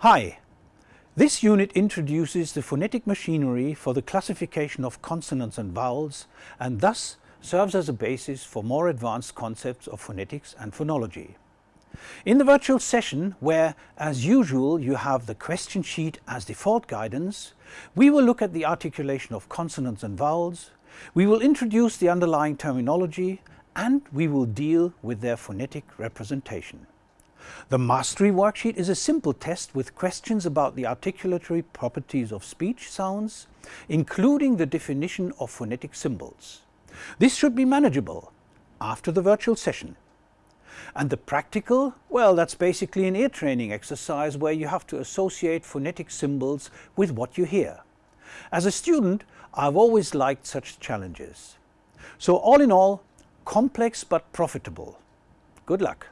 Hi! This unit introduces the phonetic machinery for the classification of consonants and vowels and thus serves as a basis for more advanced concepts of phonetics and phonology. In the virtual session, where as usual you have the question sheet as default guidance, we will look at the articulation of consonants and vowels, we will introduce the underlying terminology and we will deal with their phonetic representation. The mastery worksheet is a simple test with questions about the articulatory properties of speech sounds, including the definition of phonetic symbols. This should be manageable after the virtual session. And the practical, well that's basically an ear training exercise where you have to associate phonetic symbols with what you hear. As a student I've always liked such challenges. So all in all, complex but profitable. Good luck!